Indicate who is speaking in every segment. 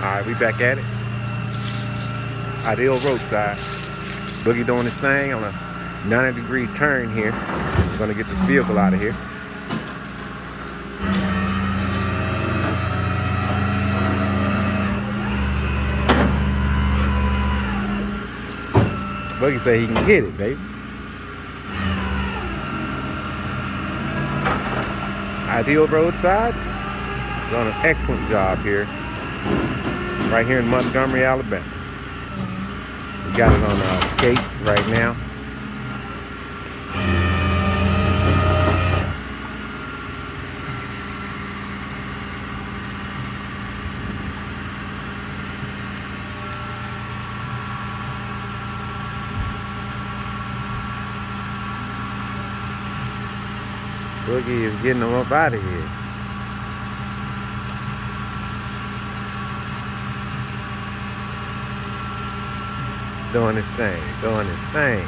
Speaker 1: Alright, we back at it. Ideal roadside. Boogie doing his thing on a 90 degree turn here. We're gonna get this vehicle out of here. Boogie say he can get it, baby. Ideal roadside. Done an excellent job here. Right here in Montgomery, Alabama. We got it on uh, skates right now. Boogie is getting them up out of here. Doing his thing, doing his thing.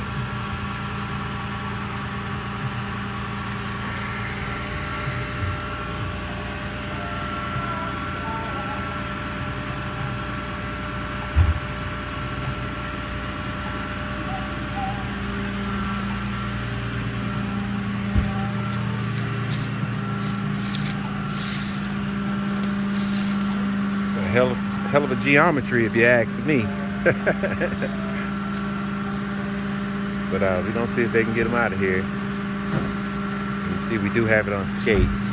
Speaker 1: Hell of, hell of a geometry if you ask me. but uh, we're gonna see if they can get them out of here. You see, we do have it on skates.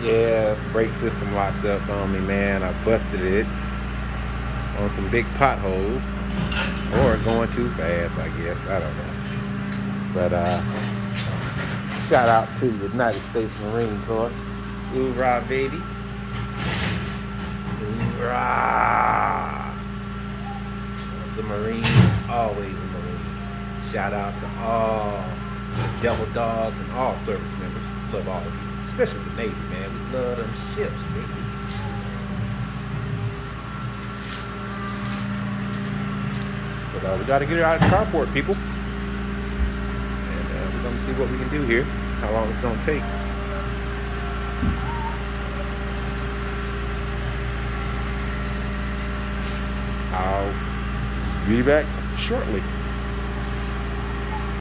Speaker 1: Yeah, brake system locked up on me, man. I busted it on some big potholes or going too fast, I guess. I don't know. But uh, shout out to the United States Marine Corps. Hoorah, baby. Hoorah. Once a Marine, always a Marine. Shout out to all the Devil Dogs and all service members. Love all of you, especially the Navy, man. We love them ships, baby. But uh, we got to get it out of the carport, people. See what we can do here, how long it's going to take. I'll be back shortly.